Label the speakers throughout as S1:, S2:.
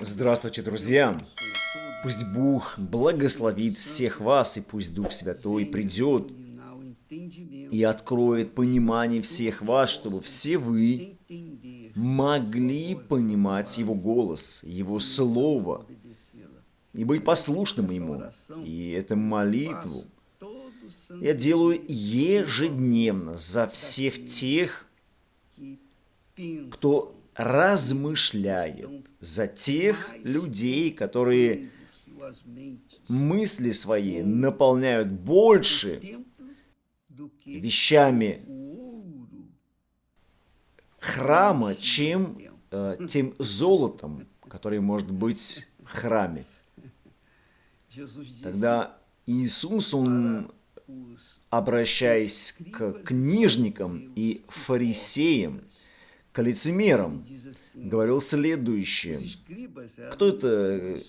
S1: Здравствуйте, друзья! Пусть Бог благословит всех вас, и пусть Дух Святой придет и откроет понимание всех вас, чтобы все вы могли понимать Его голос, Его Слово, и быть послушным Ему. И эту молитву я делаю ежедневно за всех тех, кто размышляет, за тех людей, которые мысли свои наполняют больше вещами храма, чем э, тем золотом, который может быть в храме. Тогда Иисус, Он, обращаясь к книжникам и фарисеям, к лицемерам, говорил следующее. Кто это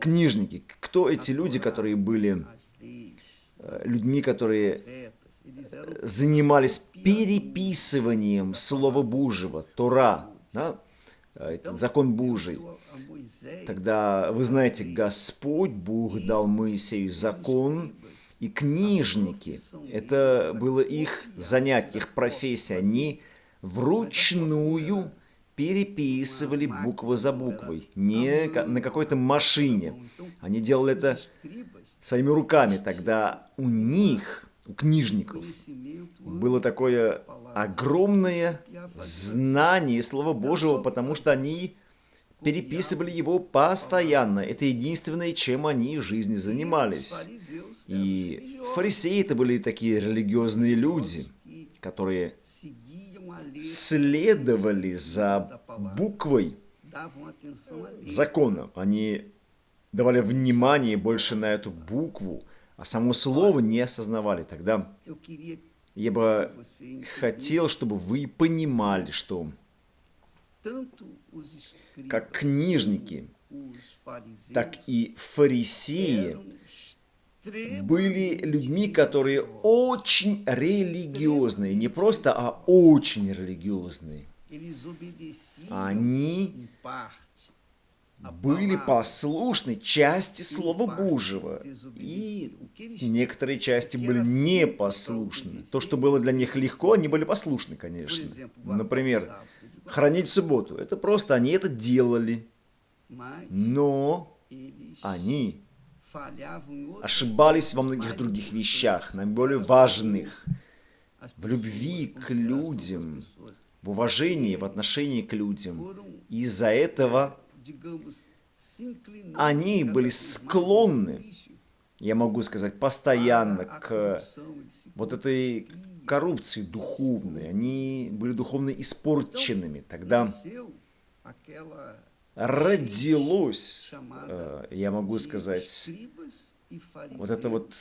S1: книжники? Кто эти люди, которые были э, людьми, которые занимались переписыванием Слова Божьего, Тора, да? Этот закон Божий. Тогда, вы знаете, Господь Бог дал Моисею закон, и книжники, это было их занятие, их профессия. Они вручную переписывали букву за буквой, не на какой-то машине. Они делали это своими руками. Тогда у них, у книжников, было такое огромное знание Слова Божьего, потому что они переписывали его постоянно. Это единственное, чем они в жизни занимались. И фарисеи это были такие религиозные люди, которые следовали за буквой закона. Они давали внимание больше на эту букву, а само слово не осознавали. Тогда я бы хотел, чтобы вы понимали, что как книжники, так и фарисеи были людьми, которые очень религиозные. Не просто, а очень религиозные. Они были послушны части Слова Божьего, и некоторые части были непослушны. То, что было для них легко, они были послушны, конечно. Например, хранить субботу. Это просто они это делали. Но они ошибались во многих других вещах, наиболее важных, в любви к людям, в уважении, в отношении к людям. Из-за этого они были склонны, я могу сказать, постоянно к вот этой коррупции духовной. Они были духовно испорченными. Тогда родилось, э, я могу сказать, вот это вот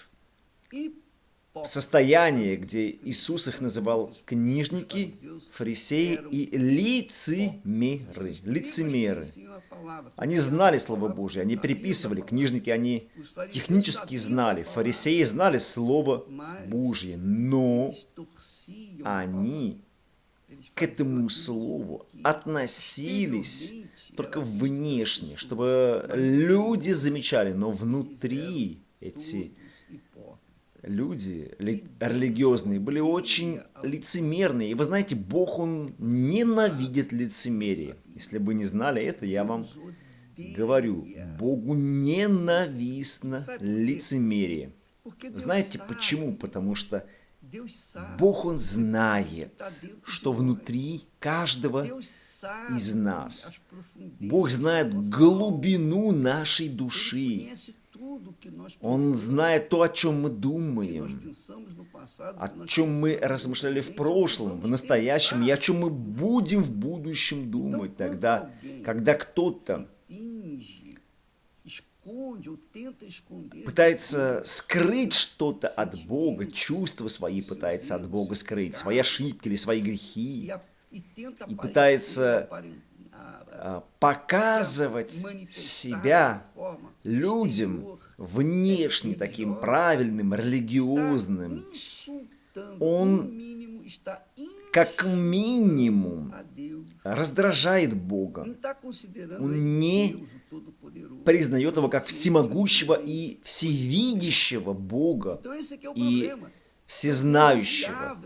S1: состояние, где Иисус их называл книжники, фарисеи и лицемеры. Лицемеры. Они знали Слово Божье, они переписывали. Книжники, они технически знали. Фарисеи знали Слово Божье, но они к этому Слову относились только внешне, чтобы люди замечали, но внутри эти люди религиозные были очень лицемерные. И вы знаете, Бог, Он ненавидит лицемерие. Если бы не знали это, я вам говорю, Богу ненавистно лицемерие. Знаете почему? Потому что Бог, Он знает, что внутри каждого из нас. Бог знает глубину нашей души. Он знает то, о чем мы думаем, о чем мы размышляли в прошлом, в настоящем и о чем мы будем в будущем думать тогда, когда кто-то пытается скрыть что-то от Бога, чувства свои пытается от Бога скрыть, свои ошибки или свои грехи, и пытается а, показывать себя людям внешне таким правильным, религиозным. Он как минимум раздражает Бога. Он не признает его как всемогущего и всевидящего Бога и всезнающего.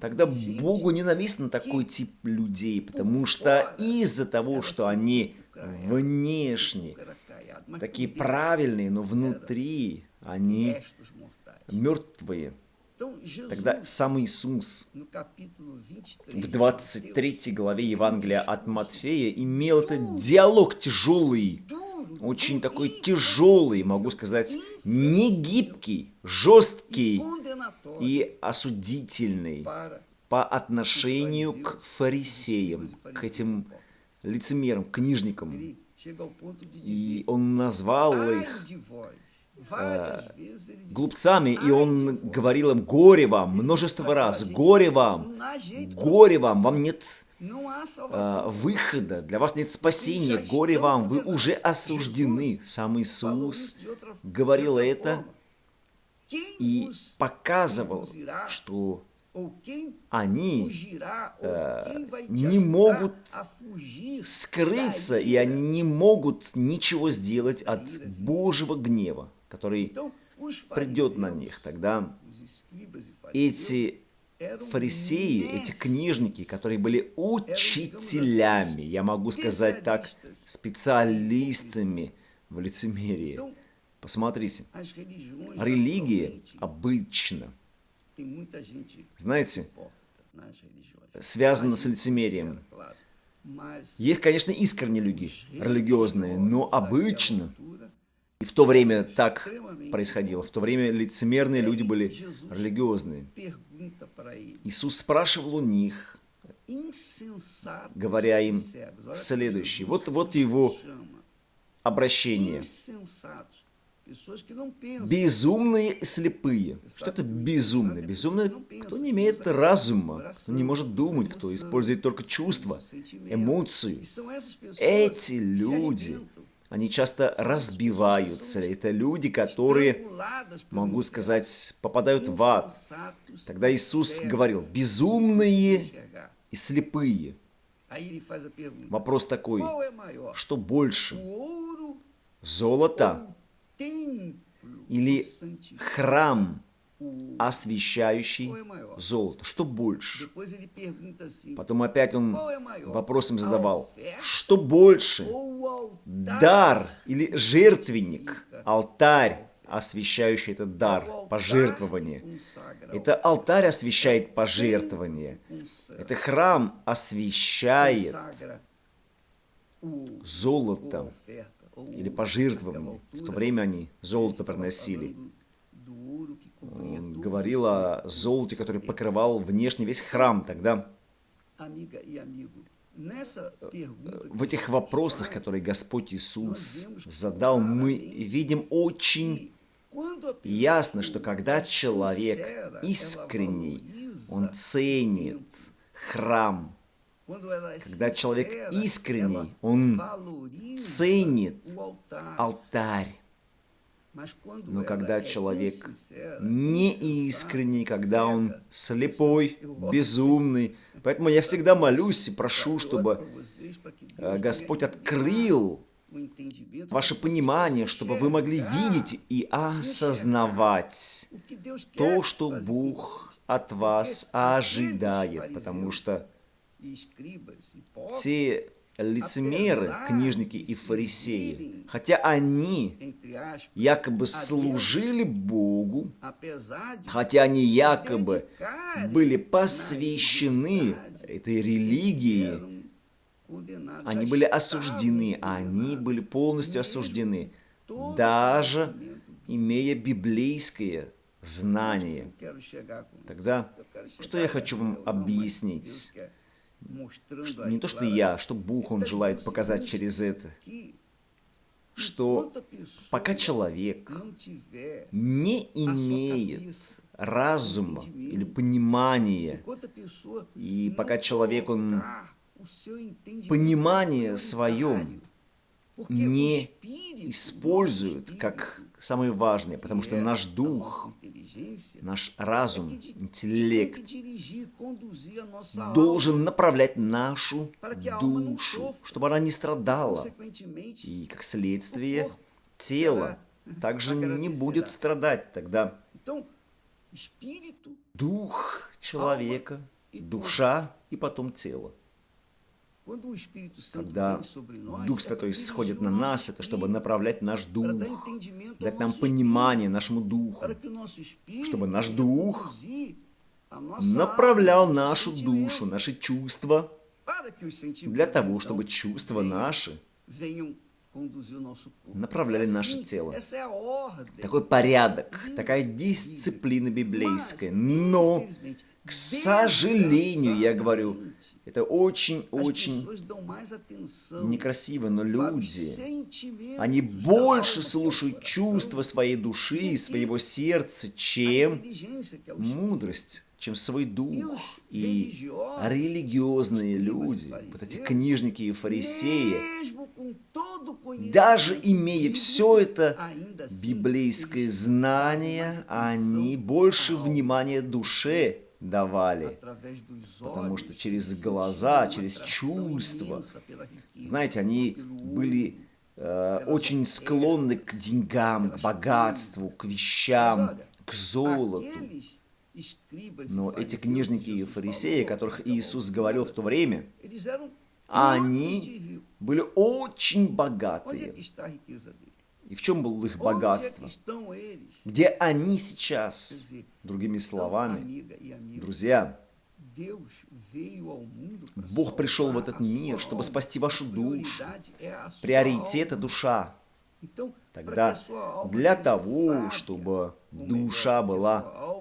S1: Тогда Богу ненавистен такой тип людей, потому что из-за того, что они внешне такие правильные, но внутри они мертвые. Тогда сам Иисус в 23 главе Евангелия от Матфея имел этот диалог тяжелый, очень такой тяжелый, могу сказать, не гибкий, жесткий и осудительный по отношению к фарисеям, к этим лицемерам, книжникам. И он назвал их глупцами, и он говорил им, горе вам, множество раз, горе вам, горе вам, вам нет э, выхода, для вас нет спасения, горе вам, вы уже осуждены. Сам Иисус говорил это и показывал, что они э, не могут скрыться, и они не могут ничего сделать от Божьего гнева, который придет на них. Тогда эти фарисеи, эти книжники, которые были учителями, я могу сказать так, специалистами в лицемерии. Посмотрите, религия обычно – знаете, связано с лицемерием. Есть, конечно, искренние люди, религиозные, но обычно, и в то время так происходило, в то время лицемерные люди были религиозные. Иисус спрашивал у них, говоря им следующее. Вот, вот его обращение. Безумные слепые. Что это безумные? Безумные, кто не имеет разума, кто не может думать, кто использует только чувства, эмоции. Эти люди, они часто разбиваются. Это люди, которые, могу сказать, попадают в ад. Тогда Иисус говорил, безумные и слепые. Вопрос такой, что больше? Золото или храм, освещающий золото. Что больше? Потом опять он вопросом задавал, что больше? Дар или жертвенник, алтарь, освещающий этот дар, пожертвование. Это алтарь освещает пожертвование. Это храм освещает золото или пожертвования. В то время они золото приносили. Говорил о золоте, который покрывал внешне весь храм тогда. В этих вопросах, которые Господь Иисус задал, мы видим очень ясно, что когда человек искренний, он ценит храм, когда человек искренний, он ценит алтарь. Но когда человек не искренний, когда он слепой, безумный, поэтому я всегда молюсь и прошу, чтобы э, Господь открыл ваше понимание, чтобы вы могли видеть и осознавать то, что Бог от вас ожидает, потому что те лицемеры, книжники и фарисеи, хотя они якобы служили Богу, хотя они якобы были посвящены этой религии, они были осуждены, они были полностью осуждены, даже имея библейское знание. Тогда, что я хочу вам объяснить? Не то, что я, что Бог, Он желает показать через это, что пока человек не имеет разума или понимания, и пока человек, он понимание своем не использует как самые важные, потому что наш дух, наш разум, интеллект должен направлять нашу душу, чтобы она не страдала. И, как следствие, тело также не будет страдать тогда. Дух человека, душа и потом тело. Когда Дух Святой сходит на нас, это чтобы направлять наш дух, дать нам понимание нашему духу, чтобы наш дух направлял нашу душу, наши чувства, для того, чтобы чувства наши направляли наше тело. Такой порядок, такая дисциплина библейская. Но, к сожалению, я говорю, это очень-очень некрасиво, но люди, они больше слушают чувства своей души, своего сердца, чем мудрость, чем свой дух. И религиозные люди, вот эти книжники и фарисеи, даже имея все это библейское знание, они больше внимания душе давали, потому что через глаза, через чувства, знаете, они были э, очень склонны к деньгам, к богатству, к вещам, к золоту. Но эти книжники и фарисеи, о которых Иисус говорил в то время, они были очень богатые. И в чем было их богатство? Где они сейчас? Другими словами, друзья, Бог пришел в этот мир, чтобы спасти вашу душу. Приоритет – душа. Тогда для того, чтобы душа была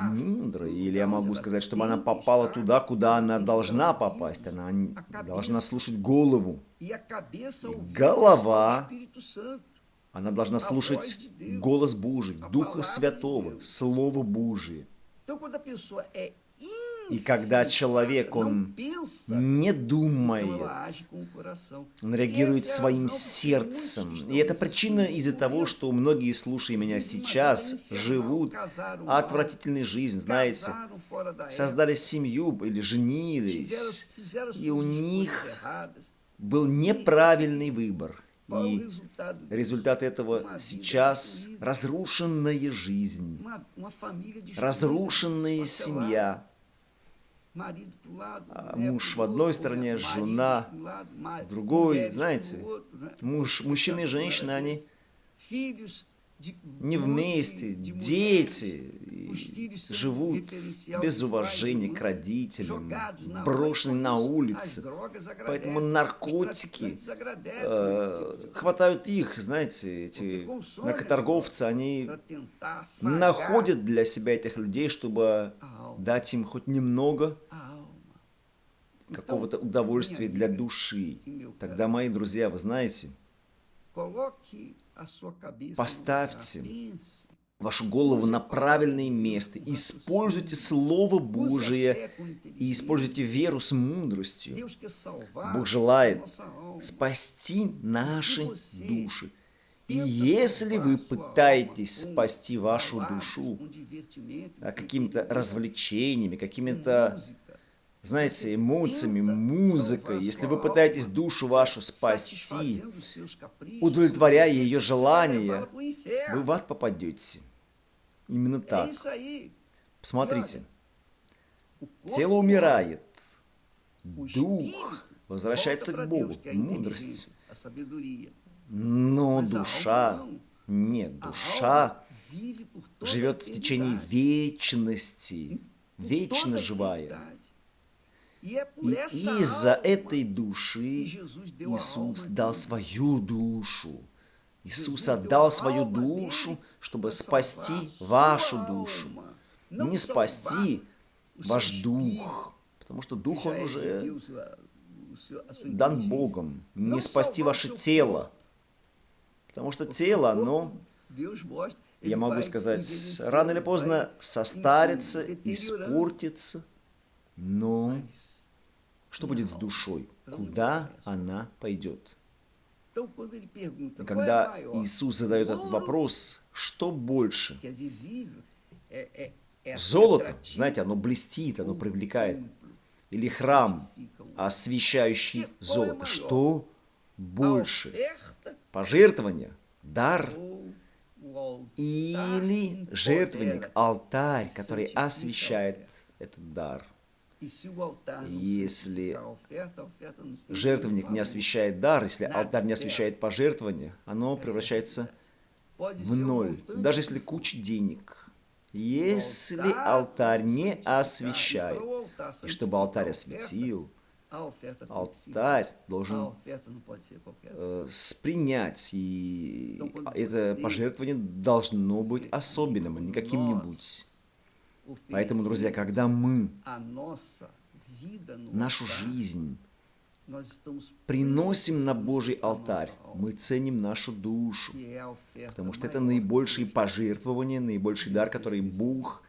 S1: мудрой, или я могу сказать, чтобы она попала туда, куда она должна попасть, она должна слушать голову. И голова, она должна слушать голос Божий, Духа Святого, Слово Божие. И когда человек, он не думает, он реагирует своим сердцем. И это причина из-за того, что многие, слушая меня сейчас, живут отвратительной жизнью, знаете, создали семью или женились, и у них был неправильный выбор. И результат этого сейчас разрушенная жизнь, разрушенная семья, муж в одной стороне, жена в другой, знаете, муж, мужчина и женщина, они не вместе, дети живут без уважения к родителям, брошены на улице. Поэтому наркотики э, хватают их, знаете, эти наркоторговцы, они находят для себя этих людей, чтобы дать им хоть немного какого-то удовольствия для души. Тогда, мои друзья, вы знаете, Поставьте вашу голову на правильное место. Используйте Слово Божие и используйте веру с мудростью. Бог желает спасти наши души. И если вы пытаетесь спасти вашу душу какими-то развлечениями, какими-то знаете, эмоциями, музыкой, если вы пытаетесь душу вашу спасти, удовлетворяя ее желания, вы в ад попадете. Именно так. Посмотрите. Тело умирает. Дух возвращается к Богу. Мудрость. Но душа, нет, душа живет в течение вечности. Вечно живая. И из-за этой души Иисус дал свою душу. Иисус отдал свою душу, чтобы спасти вашу душу. Не спасти ваш дух, потому что дух, он уже дан Богом. Не спасти ваше тело, потому что тело, оно, я могу сказать, рано или поздно состарится, испортится, но что будет с душой? Куда она пойдет? И когда? Иисус задает этот вопрос, что больше? Золото, знаете, оно блестит, оно привлекает. Или храм, освещающий золото. Что больше? Пожертвование, дар или жертвенник, алтарь, который освещает этот дар. Если Жертвенник не освещает дар, если алтарь не освещает пожертвование, оно превращается в ноль. Даже если куча денег. Если алтарь не освещает, и чтобы алтарь осветил,
S2: ser-
S1: алтарь должен
S2: qualquer
S1: э, спринять, и это пожертвование должно быть особенным, а не каким-нибудь. Поэтому, друзья, когда мы
S2: no
S1: нашу жизнь приносим на Божий алтарь, мы ценим нашу душу, потому что это наибольшие пожертвования, наибольший дар, который Бог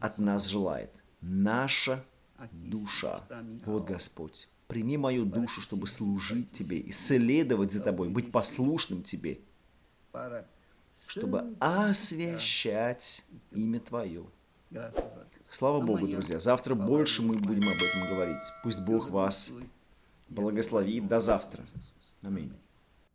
S1: от нас желает. Наша душа. Вот. Господь. Прими мою душу, чтобы служить Тебе, исследовать за Тобой, быть послушным Тебе, чтобы освящать имя Твое. Слава Богу, друзья. Завтра больше мы будем об этом говорить. Пусть Бог вас благословит. До завтра. Аминь.